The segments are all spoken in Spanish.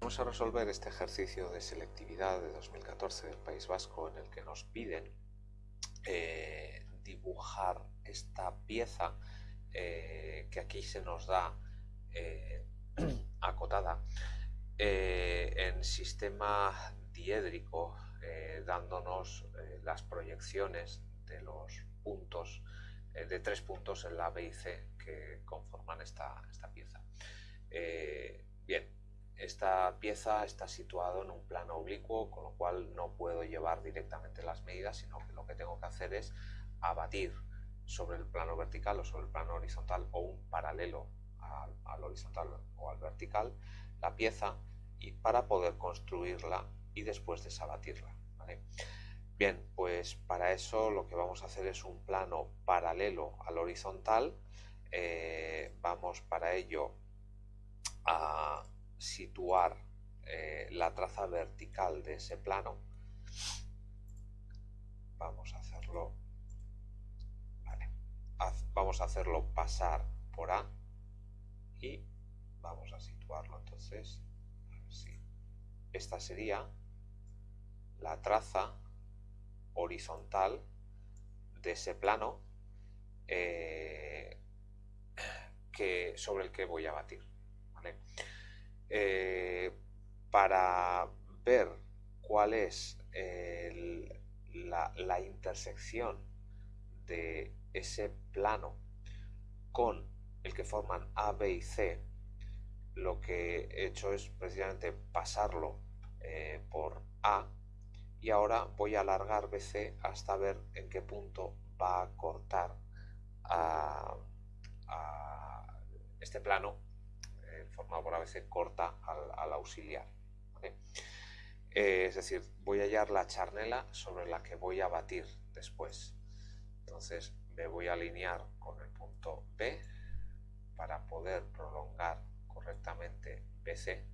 Vamos a resolver este ejercicio de selectividad de 2014 del País Vasco en el que nos piden eh, dibujar esta pieza eh, que aquí se nos da eh, acotada en sistema diédrico dándonos las proyecciones de los puntos de tres puntos en la B y C que conforman esta, esta pieza. bien, esta pieza está situada en un plano oblicuo, con lo cual no puedo llevar directamente las medidas, sino que lo que tengo que hacer es abatir sobre el plano vertical o sobre el plano horizontal o un paralelo al, horizontal o al vertical la pieza y para poder construirla y después desabatirla. Bien, pues para eso lo que vamos a hacer es un plano paralelo al horizontal. Eh, vamos para ello a situar eh, la traza vertical de ese plano, vamos a hacerlo, vamos a hacerlo pasar por A y vamos a situarlo entonces. Esta sería la traza horizontal de ese plano eh, que, sobre el que voy a batir. Eh, para ver cuál es la, intersección de ese plano con el que forman A, B y C, lo que he hecho es precisamente pasarlo eh, por A y ahora voy a alargar BC hasta ver en qué punto va a cortar a este plano formado por ABC corta al, auxiliar. Eh, es decir, voy a hallar la charnela sobre la que voy a batir después. Entonces me voy a alinear con el punto B para poder prolongar correctamente BC.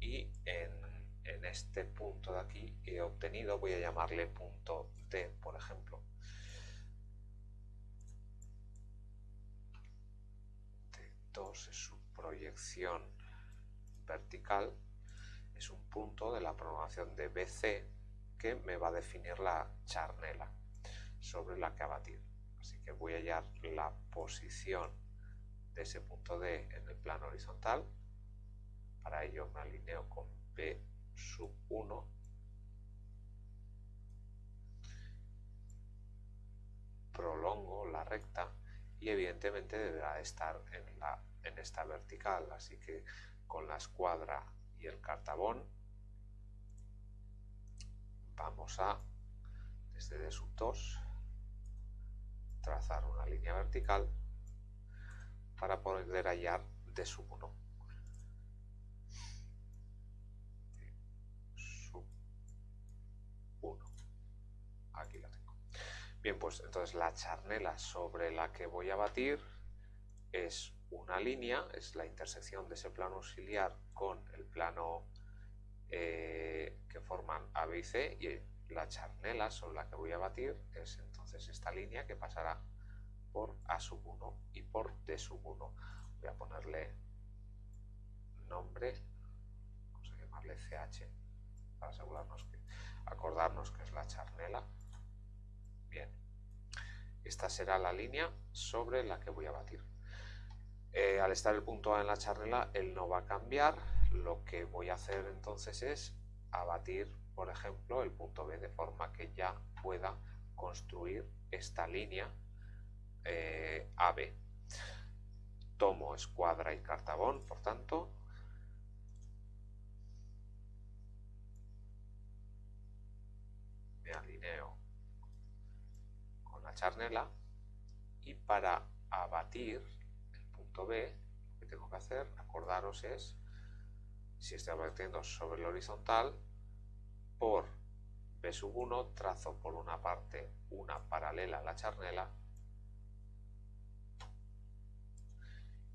Y en, en este punto de aquí he obtenido, voy a llamarle punto D, por ejemplo, es su proyección vertical, es un punto de la prolongación de BC que me va a definir la charnela sobre la que abatir. Así que voy a hallar la posición de ese punto D en el plano horizontal. Para ello me alineo con B sub 1 prolongo la recta y evidentemente deberá estar en, la, en esta vertical, así que con la escuadra y el cartabón vamos a, desde D sub 2, trazar una línea vertical para poder hallar D sub 1. Bien, pues entonces la charnela sobre la que voy a batir es una línea, es la intersección de ese plano auxiliar con el plano eh, que forman A, B y C y la charnela sobre la que voy a batir es entonces esta línea que pasará por A sub 1 y por D sub 1. Voy a ponerle nombre, vamos a llamarle CH para asegurarnos que, acordarnos que es la charnela. Bien, esta será la línea sobre la que voy a batir. Eh, al estar el punto A en la charnela, él no va a cambiar. Lo que voy a hacer entonces es abatir, por ejemplo, el punto B de forma que ya pueda construir esta línea eh, AB. Tomo escuadra y cartabón, por tanto, me alineo charnela y para abatir el punto B lo que tengo que hacer, acordaros es si estoy abatiendo sobre el horizontal por B sub 1 trazo por una parte una paralela a la charnela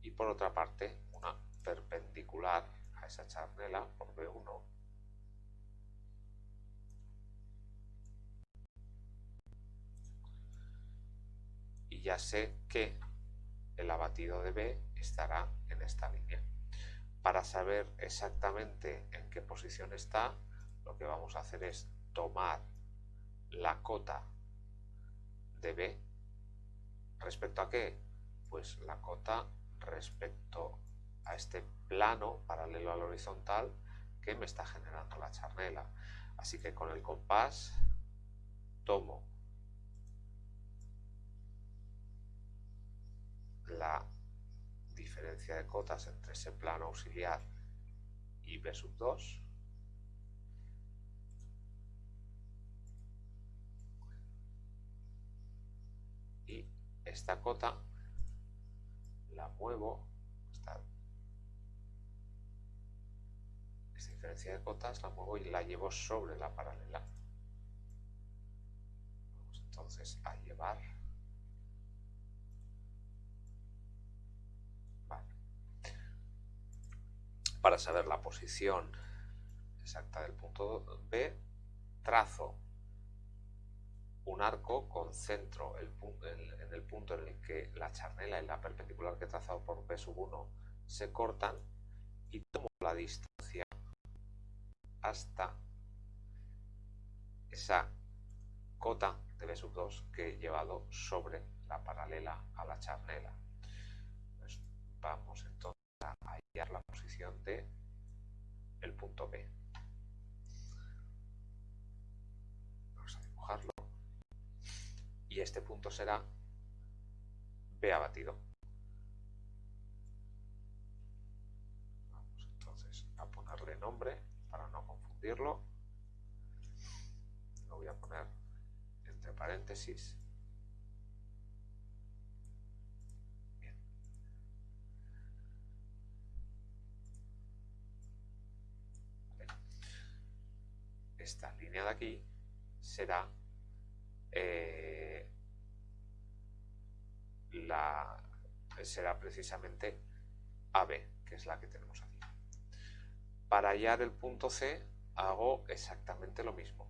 y por otra parte una perpendicular a esa charnela por B1 ya sé que el abatido de B estará en esta línea. Para saber exactamente en qué posición está, lo que vamos a hacer es tomar la cota de B. ¿Respecto a qué? Pues la cota respecto a este plano paralelo al horizontal que me está generando la charnela. Así que con el compás tomo la diferencia de cotas entre ese plano auxiliar y B sub 2 y esta cota la muevo esta, esta diferencia de cotas la muevo y la llevo sobre la paralela. Vamos entonces a llevar para saber la posición exacta del punto B, trazo un arco, concentro el, en el punto en el que la charnela y la perpendicular que he trazado por B sub 1 se cortan y tomo la distancia hasta esa cota de B sub 2 que he llevado sobre la paralela a la charnela. Pues vamos entonces a hallar la posición de el punto B. Vamos a dibujarlo. Y este punto será B abatido. Vamos entonces a ponerle nombre para no confundirlo. Lo voy a poner entre paréntesis esta línea de aquí será eh, la será precisamente AB, que es la que tenemos aquí. Para hallar el punto C hago exactamente lo mismo.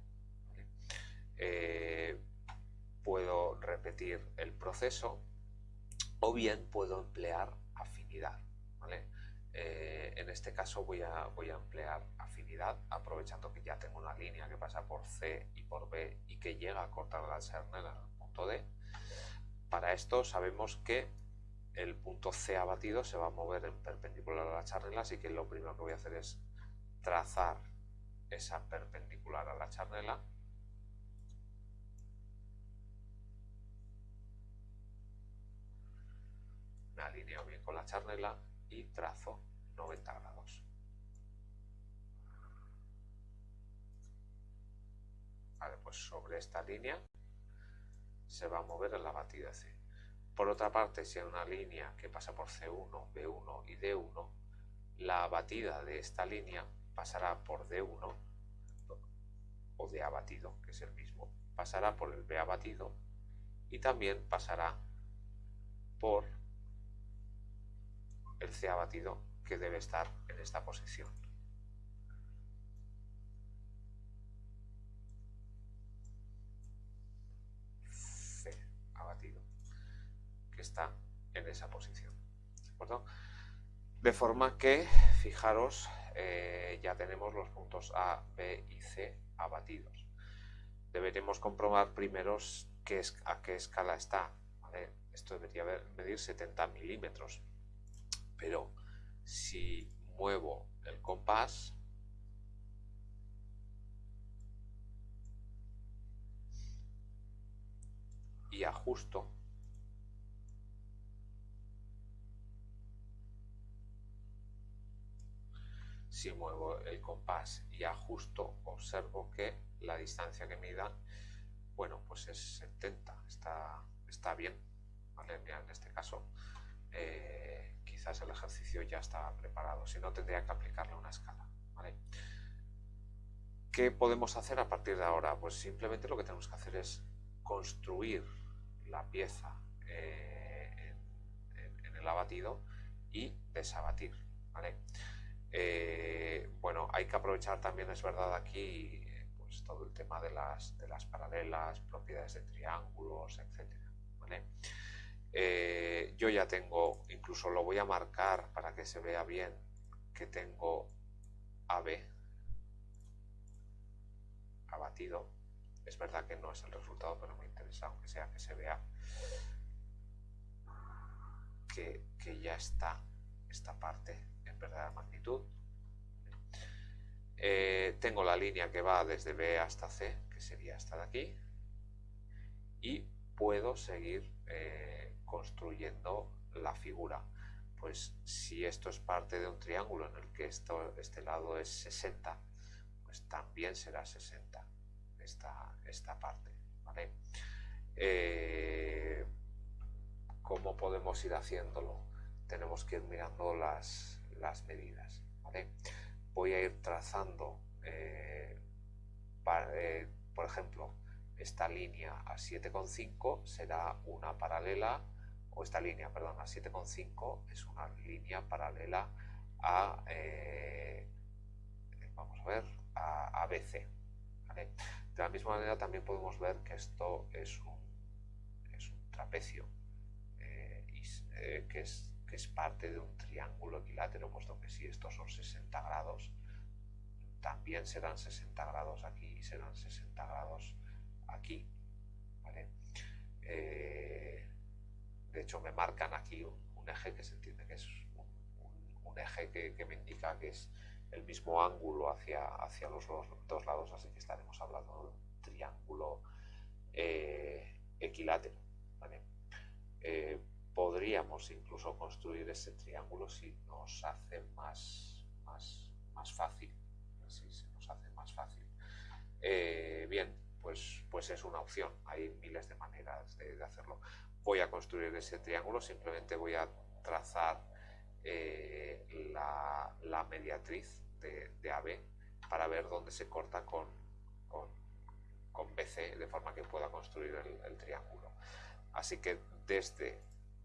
Eh, puedo repetir el proceso o bien puedo emplear afinidad. Eh, en este caso voy a, emplear afinidad, aprovechando que ya tengo una línea que pasa por C y por B y que llega a cortar la charnela en el punto D. Para esto sabemos que el punto C abatido se va a mover en perpendicular a la charnela, así que lo primero que voy a hacer es trazar esa perpendicular a la charnela. Me alineo bien con la charnela y trazo 90 grados. Vale, pues sobre esta línea se va a mover el batida C. Por otra parte, si hay una línea que pasa por C1, B1 y D1, la batida de esta línea pasará por D1 o D abatido, que es el mismo, pasará por el B abatido y también pasará por el C abatido que debe estar en esta posición. C abatido, que está en esa posición. ¿De, forma que, fijaros, eh, ya tenemos los puntos A, B y C abatidos. Deberemos comprobar primero a qué escala está. Esto debería medir 70 milímetros pero si muevo el compás y ajusto si muevo el compás y ajusto observo que la distancia que mida bueno pues es 70 está, está bien ¿vale? en este caso eh, el ejercicio ya está preparado, si no tendría que aplicarle una escala. ¿Qué podemos hacer a partir de ahora? Pues simplemente lo que tenemos que hacer es construir la pieza eh, en, el abatido y desabatir. Eh, bueno, hay que aprovechar también, es verdad, aquí pues, todo el tema de las, de las paralelas, propiedades de triángulos, etc. yo ya tengo, incluso lo voy a marcar para que se vea bien, que tengo AB abatido. Es verdad que no es el resultado, pero me interesa, aunque sea que se vea que, ya está esta parte en verdadera magnitud. Eh, tengo la línea que va desde B hasta C, que sería esta de aquí, y puedo seguir eh, construyendo la figura. Pues si esto es parte de un triángulo en el que esto, este lado es 60, pues también será 60 esta, esta parte. Eh, ¿Cómo podemos ir haciéndolo? Tenemos que ir mirando las, las medidas. Voy a ir trazando, eh, por ejemplo, esta línea a 7,5 será una paralela, o esta línea, perdón, a 7,5 es una línea paralela a, eh, vamos a ver, a, BC. De la misma manera también podemos ver que esto es un, es un trapecio, eh, eh, que, es, que es parte de un triángulo equilátero, puesto que si estos son 60 grados, también serán 60 grados aquí y serán 60 grados aquí. Eh, de hecho, me marcan aquí un, eje que se entiende que es un, eje que, me indica que es el mismo ángulo hacia, hacia los dos, lados, así que estaremos hablando de un triángulo eh, equilátero. Eh, podríamos incluso construir ese triángulo si nos hace más, más, más fácil. Si se nos hace más fácil. bien, pues, pues, es una opción. Hay miles de maneras de, hacerlo. Voy a construir ese triángulo, simplemente voy a trazar eh, la, mediatriz de, AB para ver dónde se corta con, con, BC, de forma que pueda construir el, triángulo. Así que desde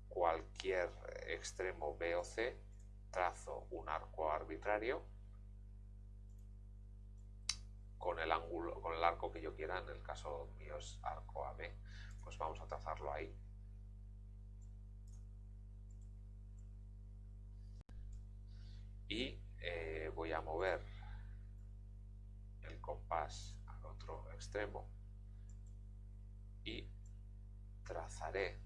cualquier extremo B o C trazo un arco arbitrario con el ángulo, con el arco que yo quiera, en el caso mío es arco AB, pues vamos a trazarlo ahí. Y eh, voy a mover el compás al otro extremo y trazaré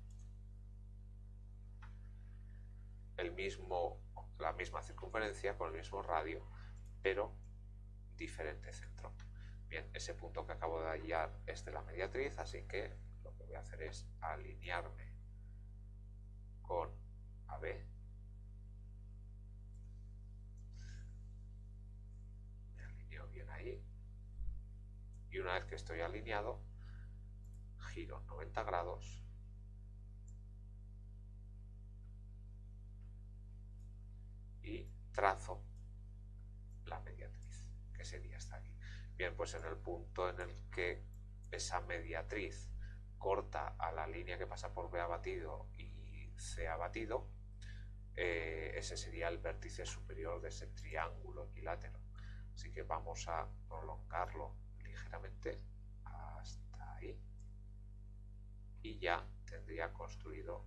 el mismo, la misma circunferencia con el mismo radio, pero diferente centro. Bien, ese punto que acabo de hallar es de la mediatriz, así que lo que voy a hacer es alinearme con AB. Me alineo bien ahí. Y una vez que estoy alineado, giro 90 grados y trazo la mediatriz, que sería hasta aquí. Bien, pues en el punto en el que esa mediatriz corta a la línea que pasa por B abatido y C abatido, eh, ese sería el vértice superior de ese triángulo equilátero. Así que vamos a prolongarlo ligeramente hasta ahí y ya tendría construido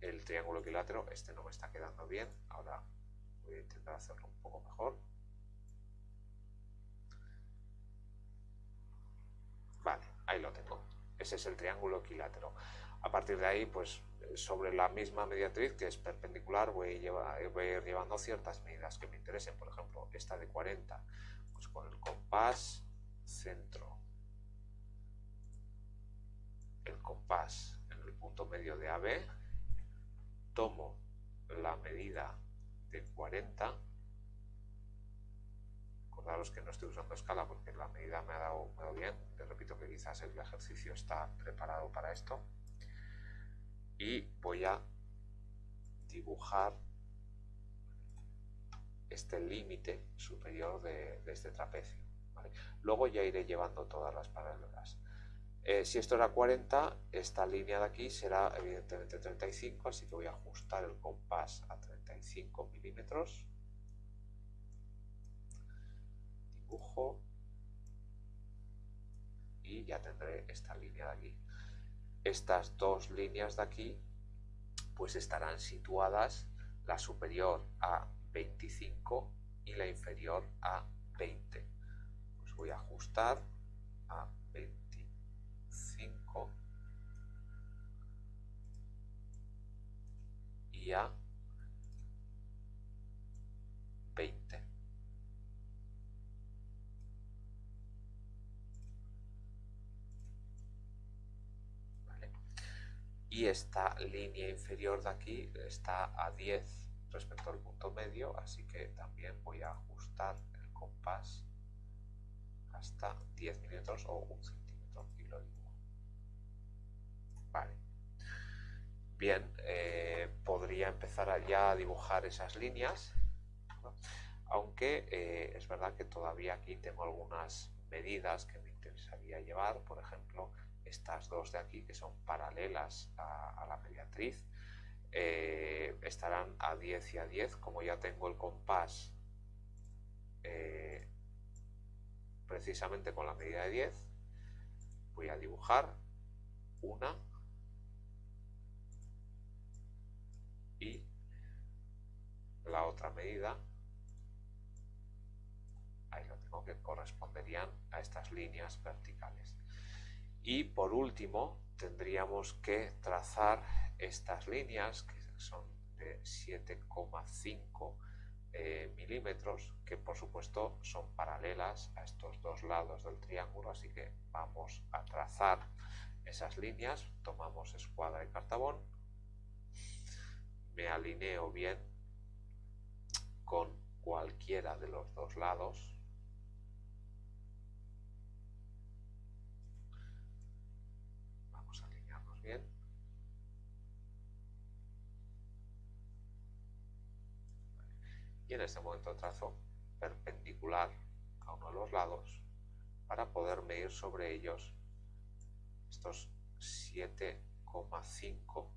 el triángulo equilátero. Este no me está quedando bien, ahora voy a intentar hacerlo un poco mejor. ahí lo tengo. Ese es el triángulo equilátero. A partir de ahí, pues sobre la misma mediatriz que es perpendicular voy a, ir llevando ciertas medidas que me interesen. Por ejemplo, esta de 40, pues con el compás centro, el compás en el punto medio de AB, tomo la medida de 40 Recordaros que no estoy usando escala porque la medida me ha dado, bien. Les repito que quizás el ejercicio está preparado para esto. Y voy a dibujar este límite superior de, este trapecio. Luego ya iré llevando todas las paralelas. Eh, si esto era 40, esta línea de aquí será evidentemente 35, así que voy a ajustar el compás a 35 milímetros y ya tendré esta línea de aquí. Estas dos líneas de aquí pues estarán situadas la superior a 25 y la inferior a 20. Pues voy a ajustar a 25 y a 20. Y esta línea inferior de aquí está a 10 respecto al punto medio, así que también voy a ajustar el compás hasta 10 milímetros o un centímetro y lo dibujo. Vale. Bien, eh, podría empezar ya a dibujar esas líneas, aunque eh, es verdad que todavía aquí tengo algunas medidas que me interesaría llevar, por ejemplo, estas dos de aquí que son paralelas a la mediatriz, eh, estarán a 10 y a 10. Como ya tengo el compás eh, precisamente con la medida de 10, voy a dibujar una y la otra medida ahí lo tengo que corresponderían a estas líneas verticales y por último tendríamos que trazar estas líneas que son de 7,5 eh, milímetros que por supuesto son paralelas a estos dos lados del triángulo así que vamos a trazar esas líneas. Tomamos escuadra y cartabón. Me alineo bien con cualquiera de los dos lados en este momento trazo perpendicular a uno de los lados para poder medir sobre ellos estos 7,5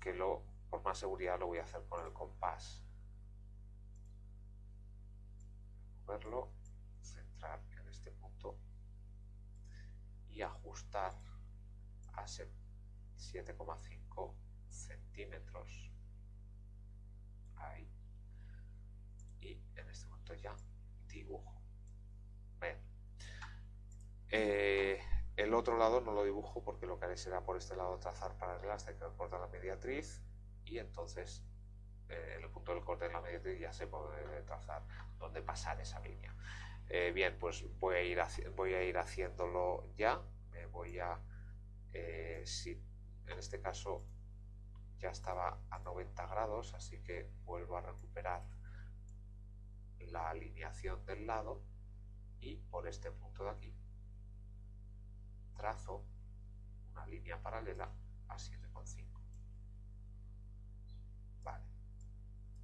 que lo, por más seguridad lo voy a hacer con el compás. Moverlo, centrar en este punto y ajustar a 7,5 centímetros ya dibujo. Eh, el otro lado no lo dibujo porque lo que haré será por este lado trazar paralelas hasta que corta la mediatriz y entonces eh, el punto del corte de la mediatriz ya se puede trazar dónde pasar esa línea. Eh, bien pues voy a ir voy a ir haciéndolo ya. Me voy a si en este caso ya estaba a 90 grados, así que vuelvo a recuperar la alineación del lado y por este punto de aquí trazo una línea paralela a 7,5. Vale,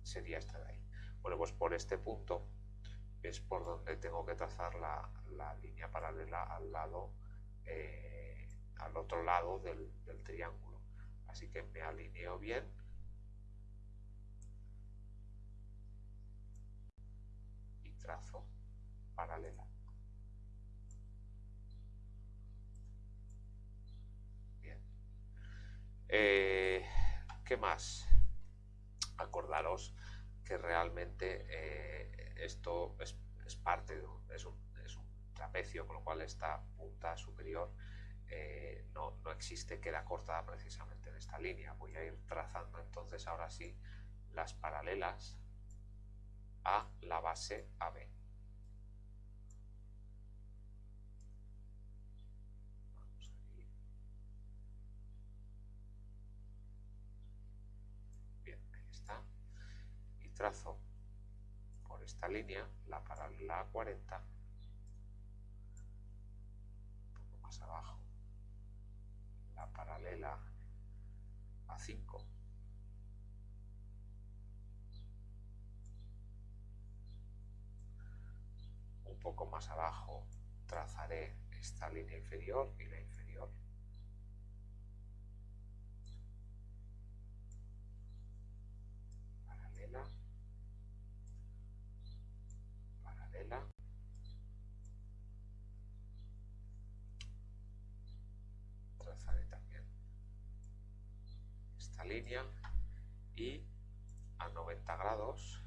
sería esta de ahí. Bueno, pues por este punto es por donde tengo que trazar la, línea paralela al lado, eh, al otro lado del triángulo así que me alineo bien trazo paralela bien eh, ¿qué más? acordaros que realmente eh, esto es, parte de es un trapecio con lo cual esta punta superior eh, no, no, existe, queda cortada precisamente en esta línea. Voy a ir trazando entonces ahora sí las paralelas a la base AB. Bien, ahí está. Y trazo por esta línea la paralela a 40 un poco más abajo paralela a 5. poco más abajo trazaré esta línea inferior y la inferior. Paralela. Paralela. Trazaré también esta línea y a 90 grados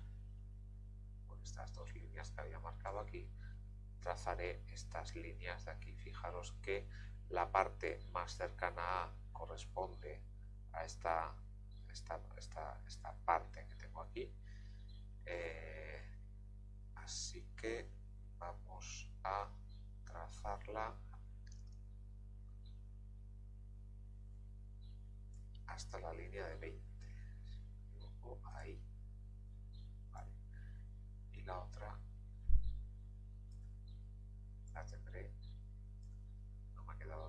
con estas dos líneas que había marcado aquí trazaré estas líneas de aquí. Fijaros que la parte más cercana a corresponde a esta, esta, esta, parte que tengo aquí. Eh, así que vamos a trazarla hasta la línea de 20 ahí y la otra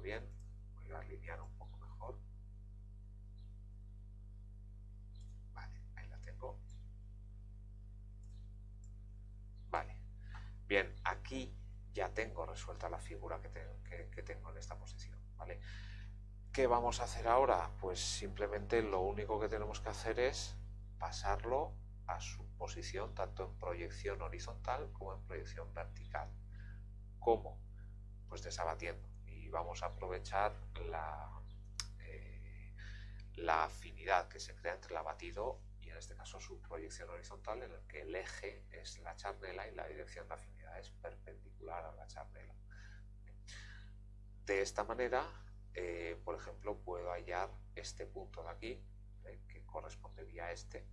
bien voy a alinear un poco mejor vale, ahí la tengo vale bien, aquí ya tengo resuelta la figura que, que tengo en esta posición vale ¿Qué vamos a hacer ahora? Pues simplemente lo único que tenemos que hacer es pasarlo a su posición tanto en proyección horizontal como en proyección vertical. ¿Cómo? Pues desabatiendo. Vamos a aprovechar la, eh, la afinidad que se crea entre el abatido y en este caso su proyección horizontal en el que el eje es la charnela y la dirección de afinidad es perpendicular a la charnela. De esta manera eh, por ejemplo, puedo hallar este punto de aquí, eh, que correspondería a este.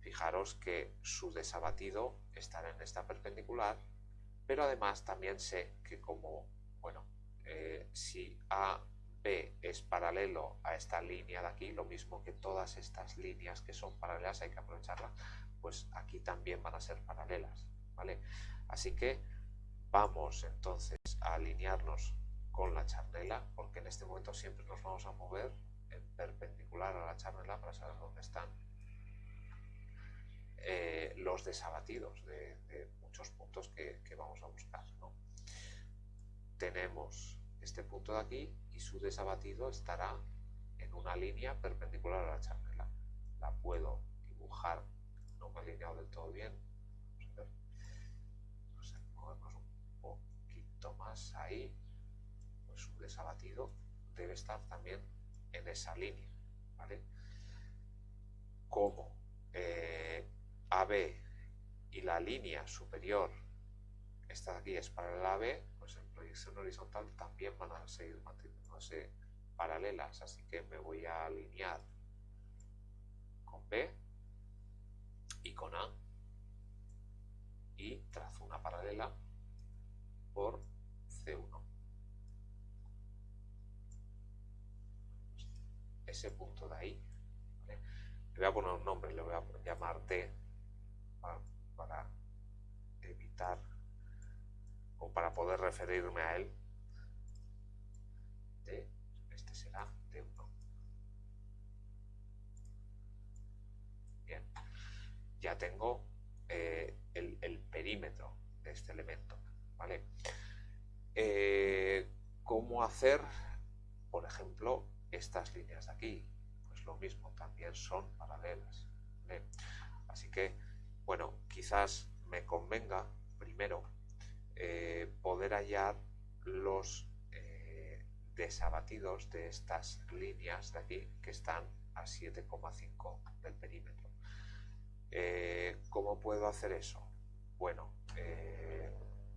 Fijaros que su desabatido estará en esta perpendicular, pero además también sé que como, bueno, eh, si AB es paralelo a esta línea de aquí, lo mismo que todas estas líneas que son paralelas, hay que aprovecharlas, pues aquí también van a ser paralelas, ¿vale? Así que vamos entonces a alinearnos con la charnela, porque en este momento siempre nos vamos a mover en perpendicular a la charnela para saber dónde están eh, los desabatidos de, muchos puntos que, vamos a buscar. Tenemos este punto de aquí y su desabatido estará en una línea perpendicular a la charnela. La puedo dibujar, no me he alineado del todo bien. Vamos a ver, movernos un poquito más ahí su desabatido debe estar también en esa línea, ¿vale? Como eh, AB y la línea superior, esta de aquí es paralela a AB, pues en proyección horizontal también van a seguir manteniéndose paralelas, así que me voy a alinear con B y con A y trazo una paralela por C1. ese punto de ahí. Le voy a poner un nombre, le voy a llamar T para, evitar para poder referirme a él. Este será T1. Bien, ya tengo eh, el, perímetro de este elemento. ¿vale? Eh, ¿Cómo hacer, por ejemplo, estas líneas de aquí, pues lo mismo, también son paralelas. Así que, bueno, quizás me convenga primero eh, poder hallar los eh, desabatidos de estas líneas de aquí que están a 7,5 del perímetro. Eh, ¿Cómo puedo hacer eso? Bueno,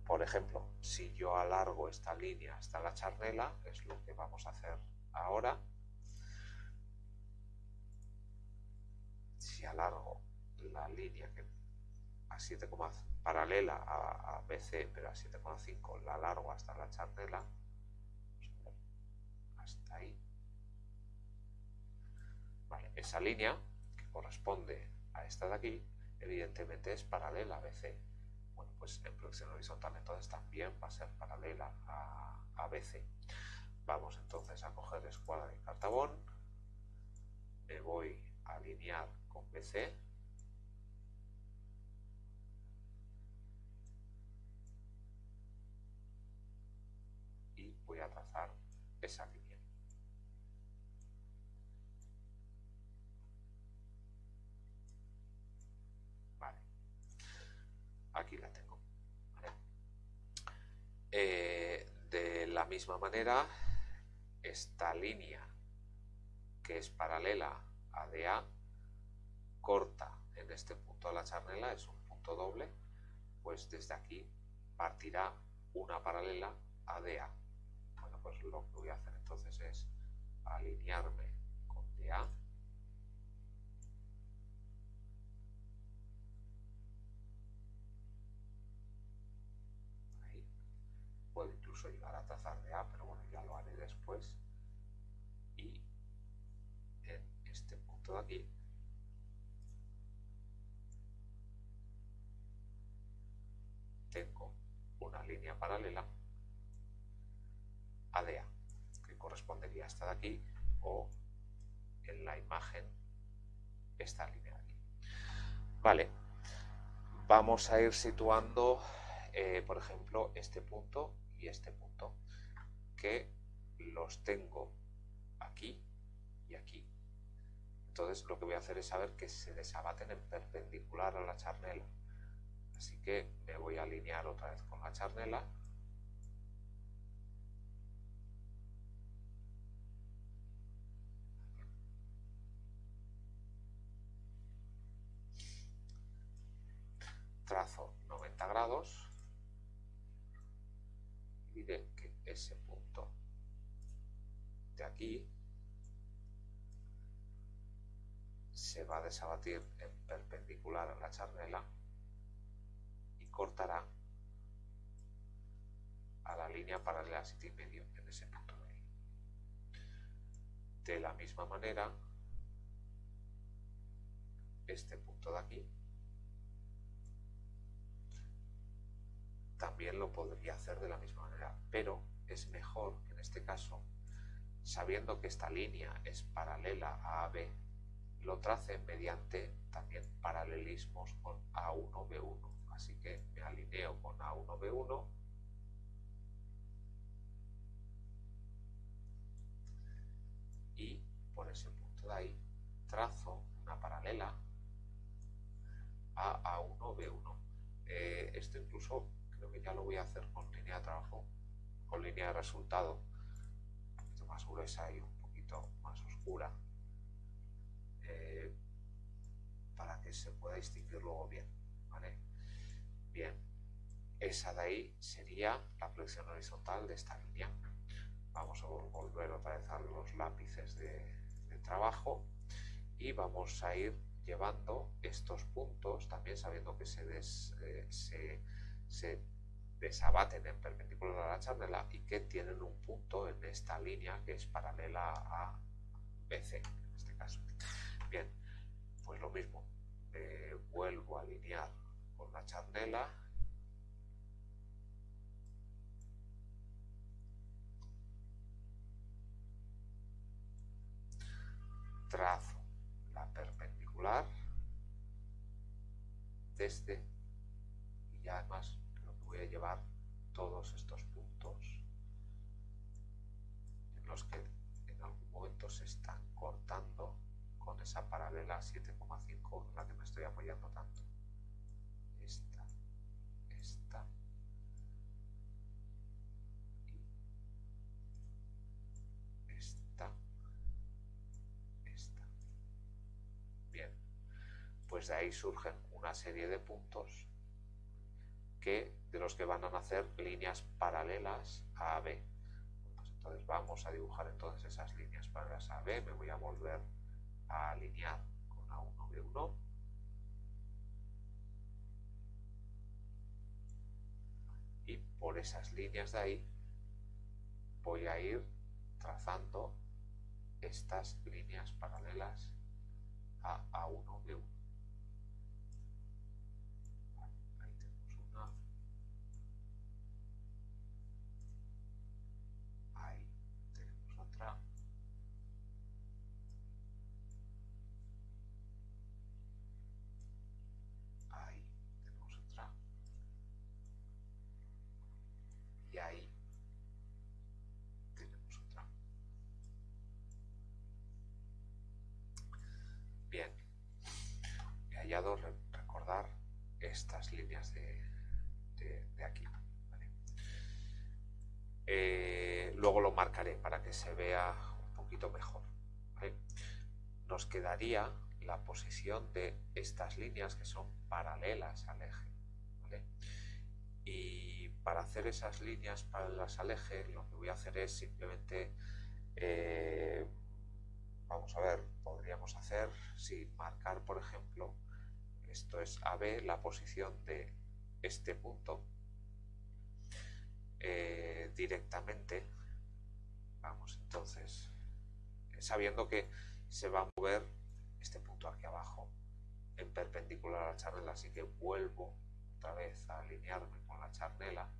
por ejemplo, si yo alargo esta línea hasta la charnela, es lo que vamos a hacer ahora, si alargo la línea que a 7, paralela a, BC, pero a 7,5 la alargo hasta la charnela, hasta ahí. Vale, esa línea que corresponde a esta de aquí, evidentemente es paralela a BC. Bueno, pues en proyección horizontal entonces también va a ser paralela a, a BC. Vamos entonces a coger escuadra y cartabón. Me voy a alinear con BC. Y voy a trazar esa línea. Vale. Aquí la tengo. Eh, de la misma manera esta línea que es paralela ADA, corta en este punto de la charnela, es un punto doble, pues desde aquí partirá una paralela ADA. Pues lo que voy a hacer entonces es alinearme con DA puedo incluso llegar a trazar de A, pero bueno, ya lo haré después. Y en este punto de aquí tengo una línea paralela esta de aquí, o en la imagen esta línea de aquí. Vale, vamos a ir situando, eh, por ejemplo, este punto y este punto, que los tengo aquí y aquí. Entonces lo que voy a hacer es saber que se desabaten en perpendicular a la charnela. Así que me voy a alinear otra vez con la charnela. Trazo 90 grados que ese punto de aquí se va a desabatir en perpendicular a la charnela y cortará a la línea paralela a 7 y medio en ese punto de ahí. De la misma manera, este punto de aquí también lo podría hacer de la misma manera, pero es mejor que en este caso, sabiendo que esta línea es paralela a AB, lo trace mediante también paralelismos con A1B1. Así que me alineo con A1B1 y por ese punto de ahí trazo una paralela a A1B1. Eh, esto incluso ya lo voy a hacer con línea de trabajo, con línea de resultado, un poquito más gruesa y un poquito más oscura, eh, para que se pueda distinguir luego bien. Bien, esa de ahí sería la proyección horizontal de esta línea. Vamos a volver otra vez a los lápices de, trabajo y vamos a ir llevando estos puntos, también sabiendo que se, des, eh, se desabaten en perpendicular a la charnela y que tienen un punto en esta línea que es paralela a BC en este caso. Bien, pues lo mismo, vuelvo a alinear con la charnela trazo la perpendicular desde y además lo que llevar todos estos puntos en los que en algún momento se están cortando con esa paralela 7,5 en la que me estoy apoyando tanto. Esta, esta y esta, esta. Bien, pues de ahí surgen una serie de puntos de los que van a nacer líneas paralelas a AB. Pues entonces vamos a dibujar entonces esas líneas paralelas a AB. Me voy a volver a alinear con A1, B1. Y por esas líneas de ahí voy a ir trazando estas líneas paralelas a A1, B1. Estas líneas de, aquí. Eh, luego lo marcaré para que se vea un poquito mejor. nos quedaría la posición de estas líneas que son paralelas al eje. Y para hacer esas líneas paralelas al eje, lo que voy a hacer es simplemente, eh, vamos a ver, podríamos hacer, si marcar, por ejemplo, esto es AB, la posición de este punto, eh, directamente, vamos entonces, sabiendo que se va a mover este punto aquí abajo en perpendicular a la charnela, así que vuelvo otra vez a alinearme con la charnela.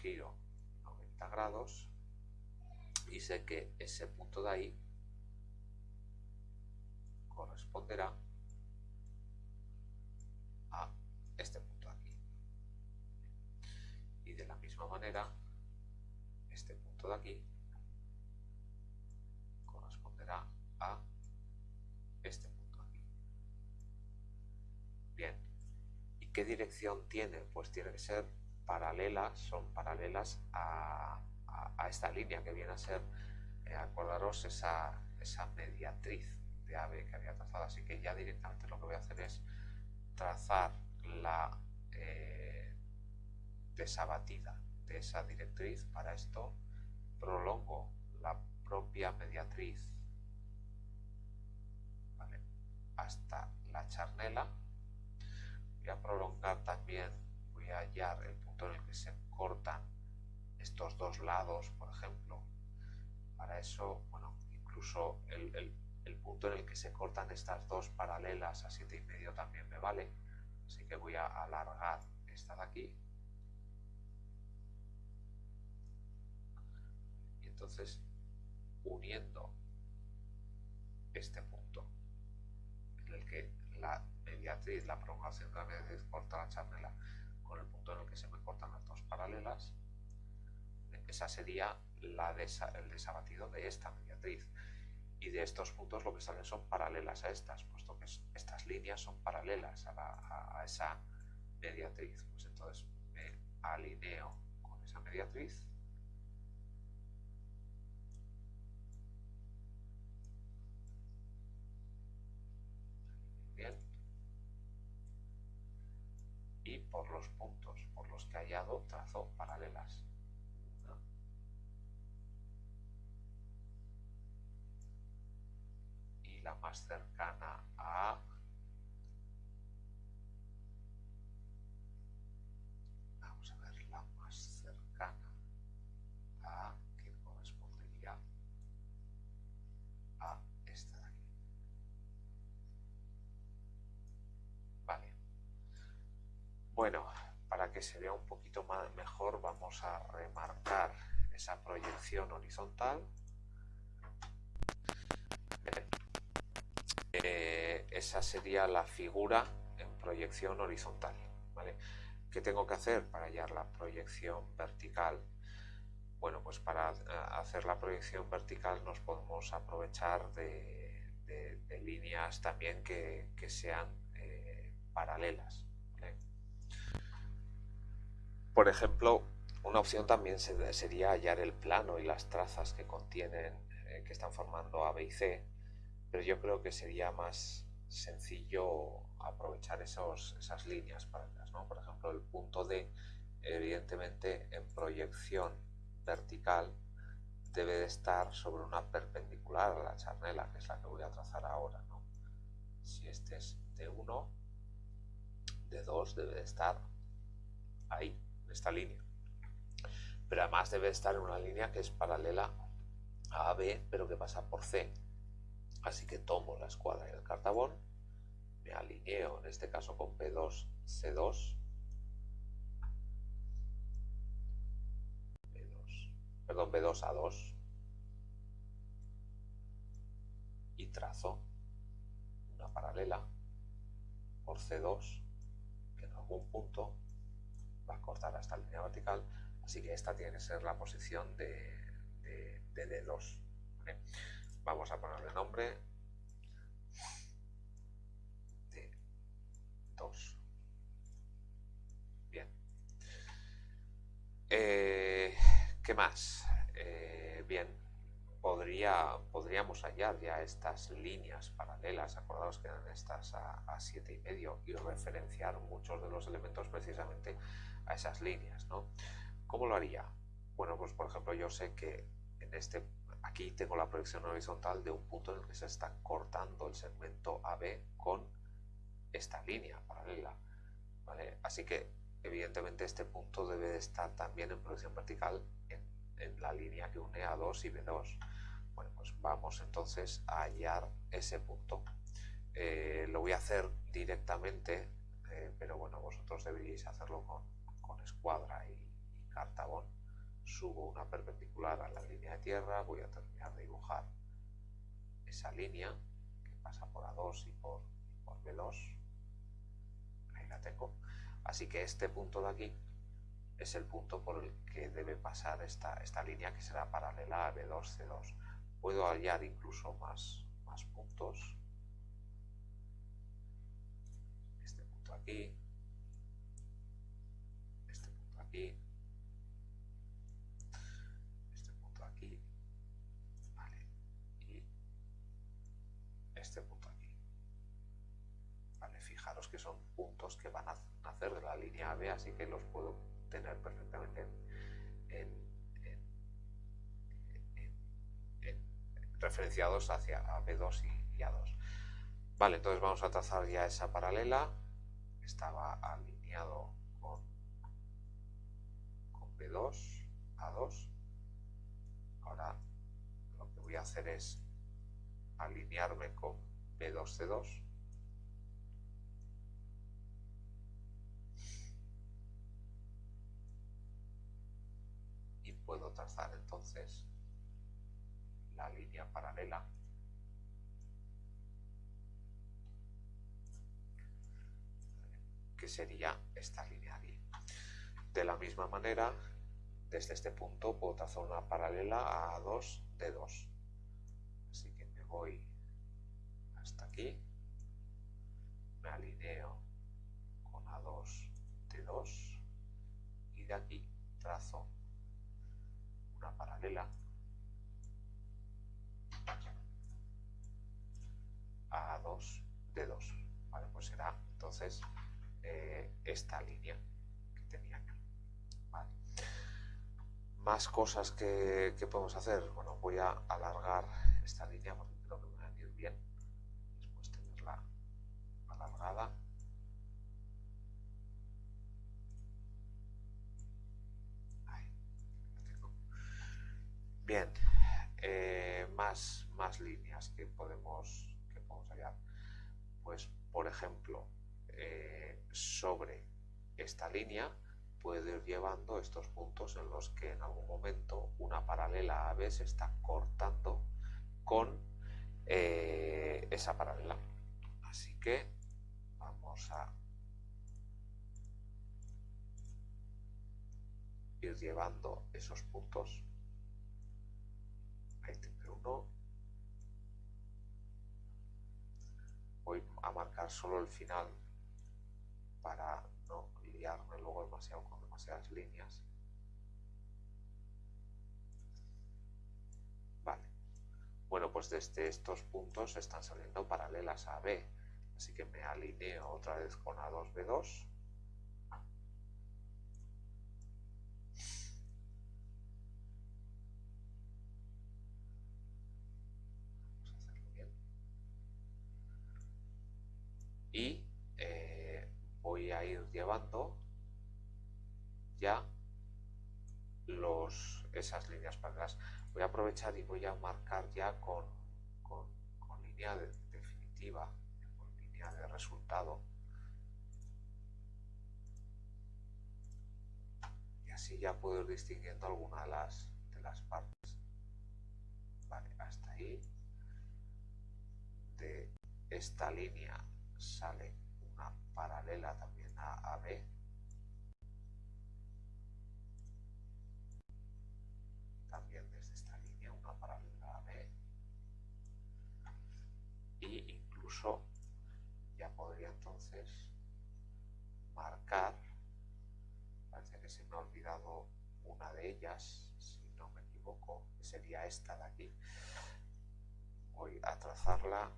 Giro 90 grados y sé que ese punto de ahí corresponderá a este punto aquí. Y de la misma manera, este punto de aquí corresponderá a este punto aquí. Bien. ¿Y qué dirección tiene? Pues tiene que ser paralelas, son paralelas a, esta línea que viene a ser, eh, acordaros, esa, esa mediatriz de AB que había trazado. Así que ya directamente lo que voy a hacer es trazar la eh, desabatida de esa directriz. Para esto prolongo la propia mediatriz hasta la charnela. Voy a prolongar también, hallar el punto en el que se cortan estos dos lados, por ejemplo. Para eso, bueno, incluso el punto en el que se cortan estas dos paralelas a y medio también me vale. Así que voy a alargar esta de aquí. Y entonces, uniendo este punto en el que la mediatriz, la prolongación de la mediatriz corta la charnela con el punto en el que se me cortan las dos paralelas, esa sería la el desabatido de esta mediatriz y de estos puntos lo que salen son paralelas a estas, puesto que estas líneas son paralelas a, esa mediatriz. Pues entonces me alineo con esa mediatriz. Y por los puntos por los que hallado trazo paralelas. la más cercana a bueno para que se vea un poquito más mejor vamos a remarcar esa proyección horizontal Eh, esa sería la figura en proyección horizontal. ¿Qué tengo que hacer para hallar la proyección vertical? Bueno, pues para eh, hacer la proyección vertical nos podemos aprovechar de, líneas también que, sean eh, paralelas. Por ejemplo, una opción también sería hallar el plano y las trazas que contienen, que están formando A, B y C, pero yo creo que sería más sencillo aprovechar esos, esas líneas paralelas, ¿no? Por ejemplo, el punto D, evidentemente en proyección vertical debe de estar sobre una perpendicular a la charnela, que es la que voy a trazar ahora, ¿no? Si este es D1, D2 debe de estar ahí, esta línea. Pero además debe estar en una línea que es paralela a AB, pero que pasa por C, Así que tomo la escuadra y el cartabón, me alineo en este caso con P2, C2, B2 perdón, B2 A2 y trazo una paralela por C2 que en algún punto va a cortar hasta la línea vertical, así que esta tiene que ser la posición de, de, de D2. Vamos a ponerle nombre D2. Bien. Eh, ¿Qué más? Eh, bien, Podría, podríamos hallar ya estas líneas paralelas, acordados que eran estas a, a siete y medio, y referenciar muchos de los elementos precisamente a esas líneas, ¿no? ¿Cómo lo haría? Bueno, pues por ejemplo yo sé que en este, aquí tengo la proyección horizontal de un punto en el que se está cortando el segmento AB con esta línea paralela, ¿vale? Así que evidentemente este punto debe de estar también en proyección vertical en, la línea que une A2 y B2. Bueno, pues vamos entonces a hallar ese punto. Eh, lo voy a hacer directamente, eh, pero bueno, vosotros deberíais hacerlo con, con escuadra y, cartabón. Subo una perpendicular a la línea de tierra, voy a terminar de dibujar esa línea que pasa por A2 y por, por B2. Ahí la tengo Así que este punto de aquí es el punto por el que debe pasar esta, esta línea que será paralela a B2, C2. Puedo hallar incluso más, más puntos. Este punto aquí. Este punto aquí. Vale. Y este punto aquí. Vale, fijaros que son puntos que van a hacer de la línea AB, así que los puedo tener perfectamente referenciados hacia B2 y, A2. Vale, entonces vamos a trazar ya esa paralela. Estaba alineado B2, A2. Ahora lo que voy a hacer es alinearme con B2, C2 puedo trazar entonces la línea paralela que sería esta línea. De la misma manera, desde este punto puedo trazar una paralela a 2 de 2. Así que me voy hasta aquí, me alineo con A2 de 2 y de aquí trazo paralela a 2 de 2. Vale, pues será entonces eh, esta línea Más cosas que, podemos hacer. Bueno, voy a alargar esta línea porque creo que me va a venir bien. Después tenerla alargada. Bien, eh, más, más líneas que podemos, que podemos hallar. Pues, por ejemplo, eh, sobre esta línea puedo ir llevando estos puntos en los que en algún momento una paralela AB se está cortando con eh, esa paralela. Así que vamos a ir llevando esos puntos voy a marcar solo el final para no liarme luego demasiado con líneas. Vale. Bueno pues desde estos puntos están saliendo paralelas a B. Así que me alineo otra vez con A2 B2 y eh, voy a ir llevando ya esas líneas paralelas. Voy a aprovechar y voy a marcar ya con, línea definitiva, con línea de resultado. Y así ya puedo ir distinguiendo alguna de las, de las partes. Vale, hasta ahí. De esta línea sale una paralela también a AB. También parece que se me ha olvidado una de ellas, si equivoco, sería esta de aquí. Voy a trazarla.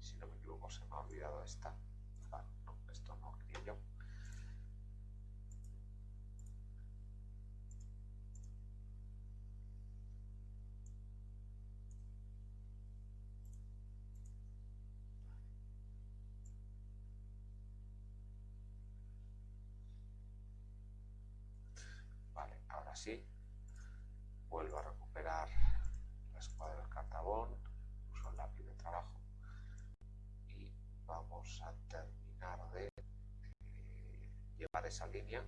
Si no me equivoco se me ha olvidado esta no, esto no quería yo Vuelvo a recuperar la escuadra del cartabón, uso el lápiz de trabajo y vamos a terminar de eh, llevar esa línea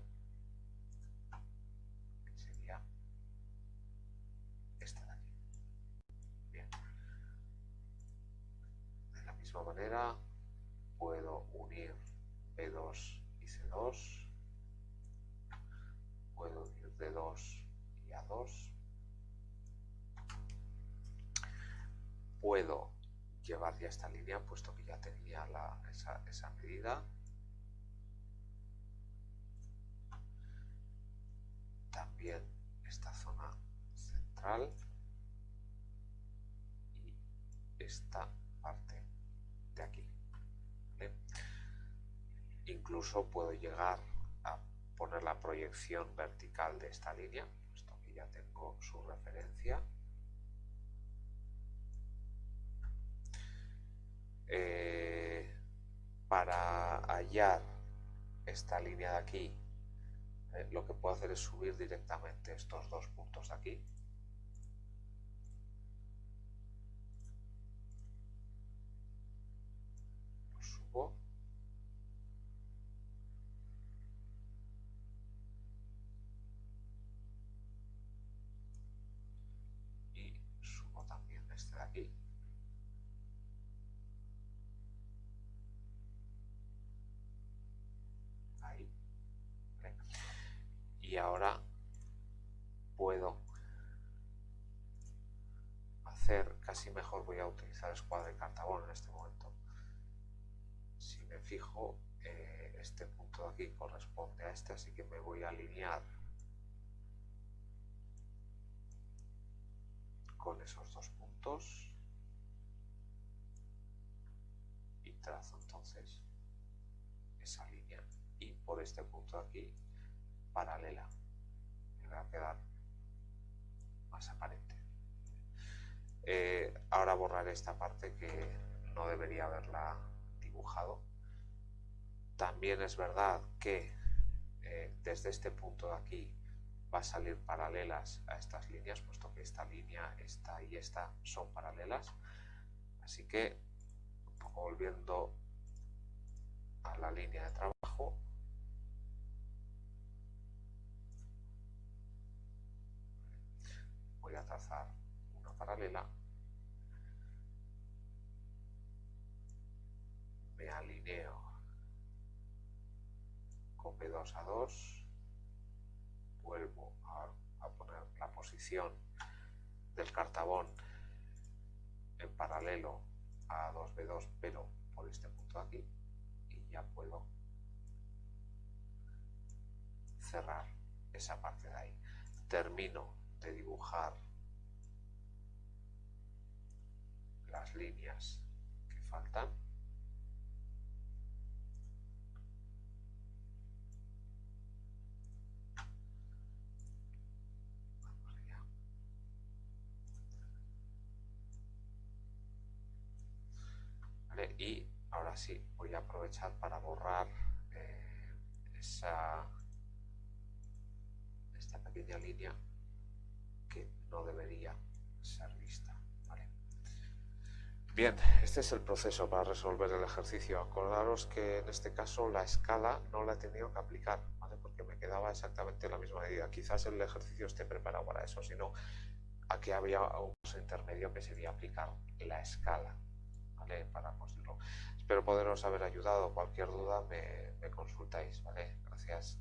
que sería esta de aquí. Bien. De la misma manera puedo unir B2 y C2 puedo ir de 2 y a 2. Puedo llevar ya esta línea, puesto que ya tenía esa, esa medida. También esta zona central y esta parte de aquí. Incluso puedo llegar poner la proyección vertical de esta línea, puesto que ya tengo su referencia. Eh, para hallar esta línea de aquí, eh, lo que puedo hacer es subir directamente estos dos puntos de aquí. Y ahora puedo hacer casi mejor voy a utilizar escuadra de cartabón en este momento. Si me fijo eh, este punto de aquí corresponde a este así que me voy a alinear con esos dos puntos. Y trazo entonces esa línea. Y por este punto de aquí paralela. Me va a quedar más aparente. Eh, ahora borraré esta parte que no debería haberla dibujado. También es verdad que eh, desde este punto de aquí va a salir paralelas a estas líneas, puesto que esta línea, esta y esta son paralelas. Así que, volviendo a la línea de trabajo, voy a trazar una paralela, me alineo con B2 a 2, vuelvo a, poner la posición del cartabón en paralelo a 2B2 pero por este punto aquí y ya puedo cerrar esa parte de ahí. Termino de dibujar las líneas que faltan. y ahora sí, voy a aprovechar para borrar eh, esa, esta pequeña línea no debería ser vista. Bien, este es el proceso para resolver el ejercicio. Acordaros que en este caso la escala no la he tenido que aplicar, porque me quedaba exactamente la misma medida. Quizás el ejercicio esté preparado para eso, sino aquí había un paso intermedio que sería aplicar la escala para conseguirlo. Espero poderos haber ayudado. Cualquier duda me, consultáis. ¿vale? Gracias.